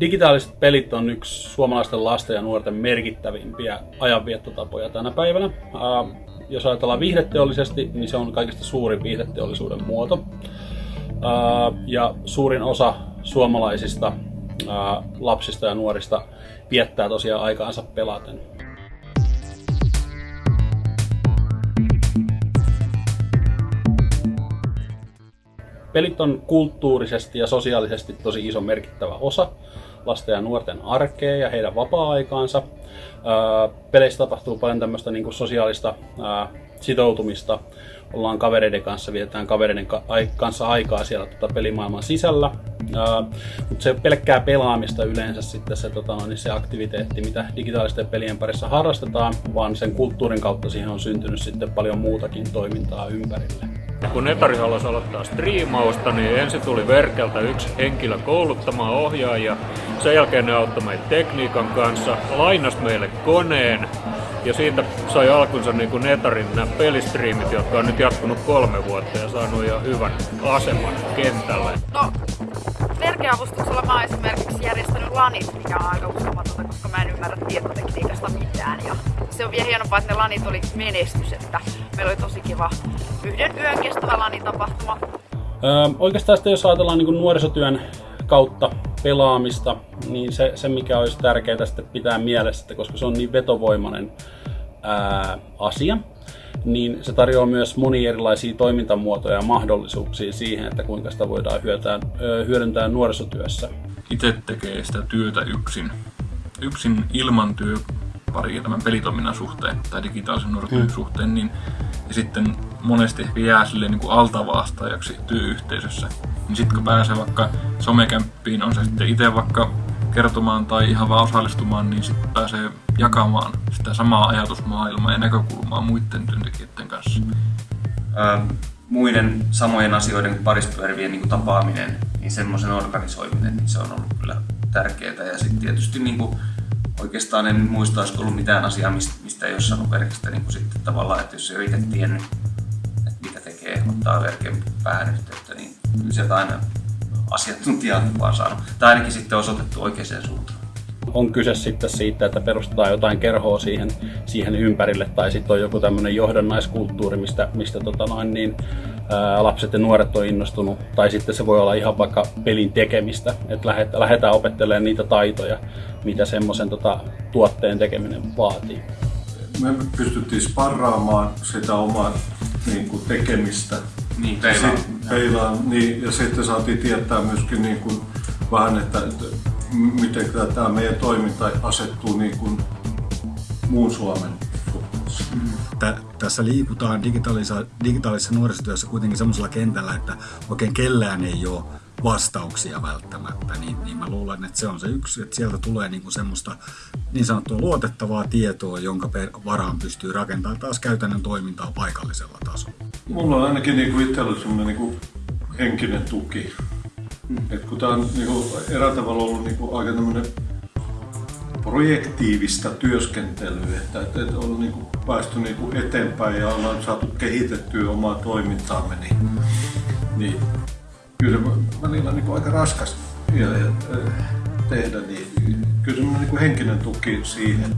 Digitaaliset pelit on yksi suomalaisten lasten ja nuorten merkittävimpiä ajanviettotapoja tänä päivänä. Äh, jos ajatellaan viihdeteollisesti, niin se on kaikista suurin viihdeteollisuuden muoto. Äh, ja suurin osa suomalaisista äh, lapsista ja nuorista viettää tosiaan aikaansa pelaten. Pelit on kulttuurisesti ja sosiaalisesti tosi iso merkittävä osa lasten ja nuorten arkea ja heidän vapaa-aikaansa. Peleissä tapahtuu paljon tämmöistä niin sosiaalista sitoutumista. Ollaan kavereiden kanssa, vietetään kavereiden kanssa aikaa siellä tota, pelimaailman sisällä. Mutta se pelkkää pelaamista yleensä sitten se, tota, niin se aktiviteetti, mitä digitaalisten pelien parissa harrastetaan, vaan sen kulttuurin kautta siihen on syntynyt sitten paljon muutakin toimintaa ympärille. Kun Netari halusi aloittaa striimausta, niin ensin tuli Verkeltä yksi henkilö kouluttamaan ohjaajia. Sen jälkeen ne auttoi meitä tekniikan kanssa, lainas meille koneen ja siitä sai alkunsa niin kuin Netarin nämä pelistriimit, jotka on nyt jatkunut kolme vuotta ja saanut jo hyvän aseman kentällä. No, Verkeavustuksella mä oon esimerkiksi järjestänyt lanit, mikä on aika uskomatonta, koska mä en ymmärrä tietotekniikasta mitään. Ja se on vielä hienompaa, että ne lanit oli menestys, että meillä oli tosi kiva yhden yön kestävä lanitapahtuma. Öö, oikeastaan sitten jos ajatellaan niin nuorisotyön kautta pelaamista, niin se, se mikä olisi tärkeää sitten pitää mielessä, että koska se on niin vetovoimainen ää, asia, niin se tarjoaa myös monia erilaisia toimintamuotoja ja mahdollisuuksia siihen, että kuinka sitä voidaan hyödyntää, hyödyntää nuorisotyössä. Itse tekee sitä työtä yksin, yksin ilman työparia tämän pelitoiminnan suhteen tai digitaalisen nuorisotyön hmm. suhteen, niin ja sitten monesti ehkä jää silleen niin kuin altavastaajaksi työyhteisössä. Niin sitten kun pääsee vaikka somekämppiin, on se sitten itse vaikka kertomaan tai ihan vaan osallistumaan, niin sitten pääsee jakamaan sitä samaa ajatusmaailmaa ja näkökulmaa muiden työntekijöiden kanssa. Ähm, muiden samojen asioiden parissa pyörivien niin tapaaminen, niin semmoisen organisoiminen, niin se on ollut kyllä tärkeää. Ja sitten tietysti niin kuin, oikeastaan en muista, olisiko ollut mitään asiaa, mistä, ei ole saanut verkistä niin sitten tavallaan, että jos ei ole itse tiennyt, että mitä tekee, ottaa verken päähän yhteyttä, niin kyllä sieltä aina asiantuntijaa vaan saanut. Tai ainakin sitten osoitettu oikeaan suuntaan. On kyse sitten siitä, että perustetaan jotain kerhoa siihen, siihen ympärille, tai sitten on joku tämmöinen johdannaiskulttuuri, mistä, mistä tota noin, niin, ää, lapset ja nuoret on innostunut, tai sitten se voi olla ihan vaikka pelin tekemistä, että lähdetään opettelemaan niitä taitoja, mitä semmoisen tota, tuotteen tekeminen vaatii. Me pystyttiin sparraamaan sitä omaa niin kuin, tekemistä niin, peilaan. peilaan niin, ja sitten saatiin tietää myöskin niin kuin, vähän, että miten tämä meidän toiminta asettuu niin kuin muun Suomen suhteessa. Tässä liikutaan digitaalisa- digitaalisessa nuorisotyössä kuitenkin sellaisella kentällä, että oikein kellään ei ole vastauksia välttämättä, niin, niin mä luulen, että se on se yksi, että sieltä tulee niinku semmoista niin sanottua luotettavaa tietoa, jonka varaan pystyy rakentamaan taas käytännön toimintaa paikallisella tasolla. Mulla on ainakin niinku itsellä semmoinen niinku henkinen tuki. Mm. Et kun tämä on niinku eräällä tavalla ollut niinku aika tämmöinen projektiivista työskentelyä, että, että, että on niinku päästy niinku eteenpäin ja ollaan saatu kehitettyä omaa toimintaamme, niin, niin kyllä se välillä on niin aika raskas ja, ja, tehdä, niin kyllä semmoinen niin henkinen tuki siihen